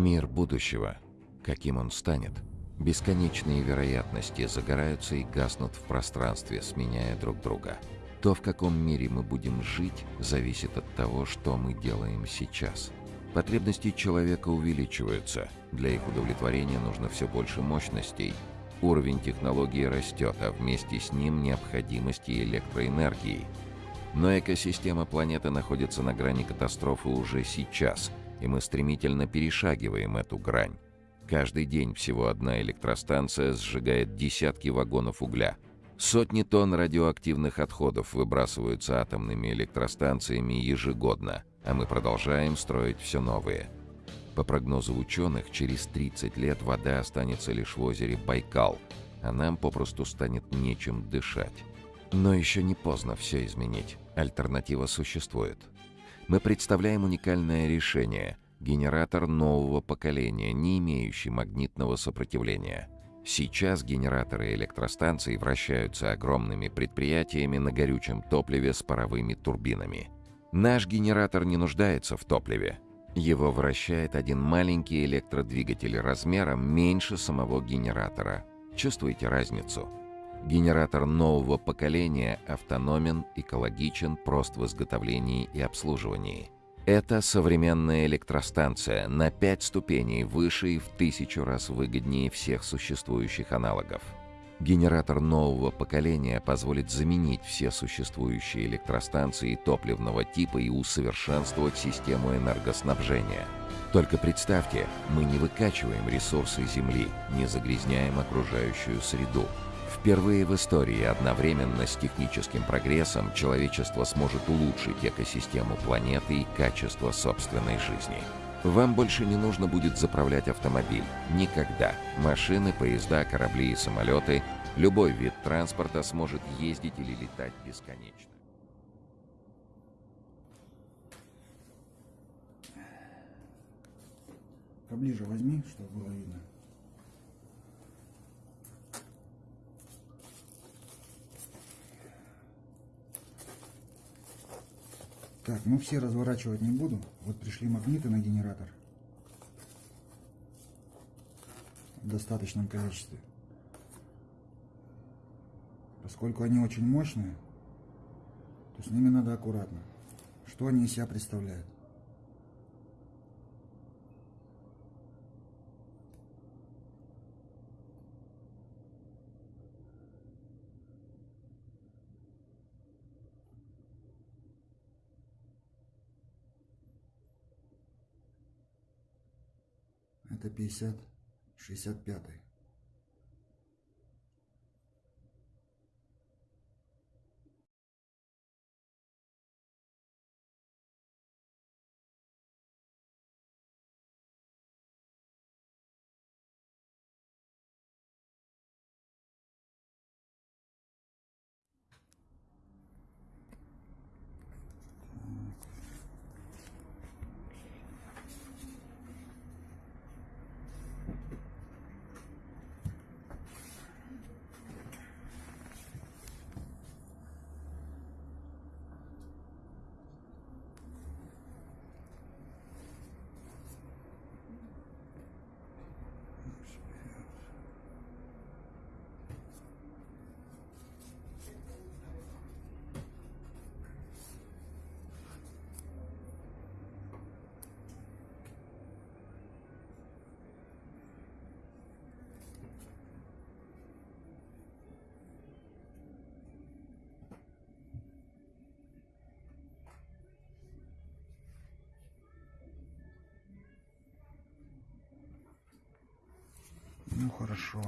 Мир будущего. Каким он станет? Бесконечные вероятности загораются и гаснут в пространстве, сменяя друг друга. То, в каком мире мы будем жить, зависит от того, что мы делаем сейчас. Потребности человека увеличиваются. Для их удовлетворения нужно все больше мощностей. Уровень технологии растет, а вместе с ним необходимости электроэнергии. Но экосистема планеты находится на грани катастрофы уже сейчас – и мы стремительно перешагиваем эту грань. Каждый день всего одна электростанция сжигает десятки вагонов угля. Сотни тонн радиоактивных отходов выбрасываются атомными электростанциями ежегодно, а мы продолжаем строить все новые. По прогнозу ученых, через 30 лет вода останется лишь в озере Байкал, а нам попросту станет нечем дышать. Но еще не поздно все изменить. Альтернатива существует. Мы представляем уникальное решение – генератор нового поколения, не имеющий магнитного сопротивления. Сейчас генераторы электростанций вращаются огромными предприятиями на горючем топливе с паровыми турбинами. Наш генератор не нуждается в топливе. Его вращает один маленький электродвигатель размером меньше самого генератора. Чувствуете разницу? Генератор нового поколения автономен, экологичен, прост в изготовлении и обслуживании. Это современная электростанция на 5 ступеней выше и в тысячу раз выгоднее всех существующих аналогов. Генератор нового поколения позволит заменить все существующие электростанции топливного типа и усовершенствовать систему энергоснабжения. Только представьте, мы не выкачиваем ресурсы Земли, не загрязняем окружающую среду, Впервые в истории одновременно с техническим прогрессом человечество сможет улучшить экосистему планеты и качество собственной жизни. Вам больше не нужно будет заправлять автомобиль. Никогда. Машины, поезда, корабли и самолеты, любой вид транспорта сможет ездить или летать бесконечно. Поближе возьми, чтобы было видно. Так, ну все разворачивать не буду. Вот пришли магниты на генератор. В достаточном количестве. Поскольку они очень мощные, то с ними надо аккуратно. Что они из себя представляют? Это 50, 65. Ну хорошо.